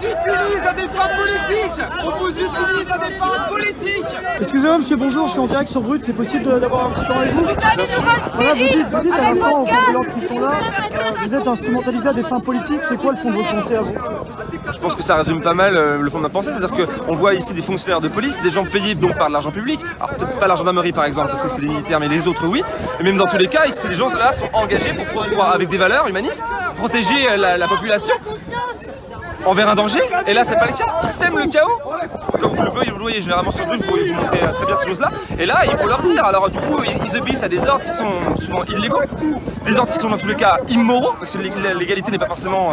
des fins politiques. On vous utilise à des fins politiques. Excusez-moi monsieur, bonjour, je suis en direct sur Brut, c'est possible d'avoir un petit temps avec vous allez nous rendre Voilà, vous dites, vous dites à l'instant, aux qui sont là, vous êtes instrumentalisé à des fins politiques, c'est quoi le fond de votre pensée à vous? Je pense que ça résume pas mal euh, le fond de ma pensée, c'est-à-dire qu'on voit ici des fonctionnaires de police, des gens payés donc par de l'argent public, alors peut-être pas la gendarmerie par exemple, parce que c'est des militaires, mais les autres oui, et même dans tous les cas, ici les gens là sont engagés pour promouvoir avec des valeurs humanistes, protéger euh, la, la population envers un danger, et là c'est pas le cas, ils sèment le chaos, comme vous le voyez, vous le voyez généralement sur Brut, vous vous montrer euh, très bien ces choses-là, et là il faut leur dire, alors du coup ils, obéissent à des ordres qui sont souvent illégaux, des ordres qui sont dans tous les cas immoraux, parce que l'ég- l'égalité n'est pas forcément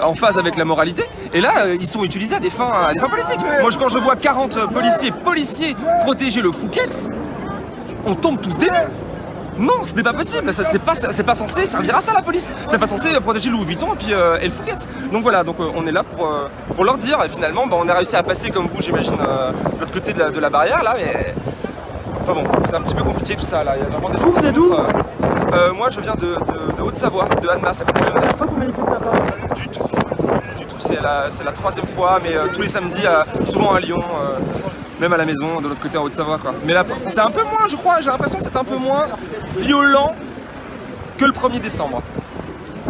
en phase avec la moralité, et là euh, ils sont utilisés à des fins, à des fins politiques. Moi quand je vois 40 policiers, policiers protéger le Fouquet, on tombe tous des nues. Non, ce n'est pas possible, ça c'est pas, censé servir à ça la police. C'est pas censé protéger Louis Vuitton et puis euh, et le Fouquet. Donc voilà, donc euh, on est là pour, euh, pour leur dire et finalement bah, on a réussi à passer comme vous j'imagine de l'autre côté de la, de la barrière là mais enfin bon, c'est un petit peu compliqué tout ça là, il y a vraiment des gens Vous, êtes d'où Moi je viens de, de- de Haute-Savoie, de Annemasse à côté de Genève. Pourquoi vous manifestez à Paris Du tout, du tout, c'est la, troisième fois mais euh, tous les samedis, euh, souvent à Lyon. euh, même à la maison, de l'autre côté en Haute-Savoie quoi. Mais là, c'est un peu moins, je crois, j'ai l'impression que c'est un peu moins violent que le 1er décembre.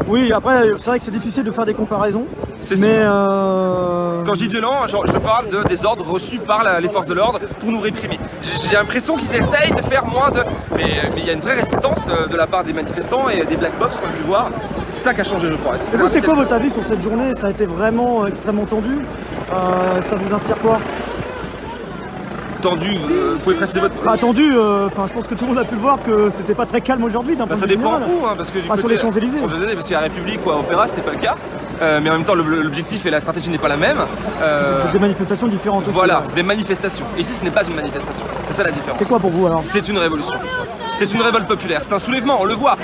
Oui, après, c'est vrai que c'est difficile de faire des comparaisons, C'est mais... Euh... Quand je dis violent, je parle de, des ordres reçus par la- les forces de l'ordre pour nous réprimer. J'ai l'impression qu'ils essayent de faire moins de... Mais il y a une vraie résistance de la part des manifestants et des black box qu'on a pu voir. C'est ça qui a changé, je crois. C'est quoi votre avis sur cette journée? Ça a été vraiment euh, extrêmement tendu. Euh, ça vous inspire quoi? Tendu euh, Vous pouvez préciser votre... Pas tendu, euh, enfin je pense que tout le monde a pu voir que c'était pas très calme aujourd'hui d'un Bah, ça dépend où, hein, parce que du Pas sur côté- les Champs-Élysées. sur les Champs-Élysées, parce qu'à la République ou à Opéra, c'était pas le cas. Euh, mais en même temps, l'objectif et la stratégie n'est pas la même. C'est des manifestations différentes aussi. voilà, c'est des manifestations. Et ici, ce n'est pas une manifestation. C'est ça la différence. C'est quoi pour vous alors? C'est une révolution. C'est une révolte populaire. C'est un soulèvement, on le voit.